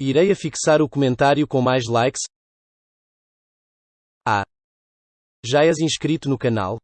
Irei fixar o comentário com mais likes. Ah! Já és inscrito no canal?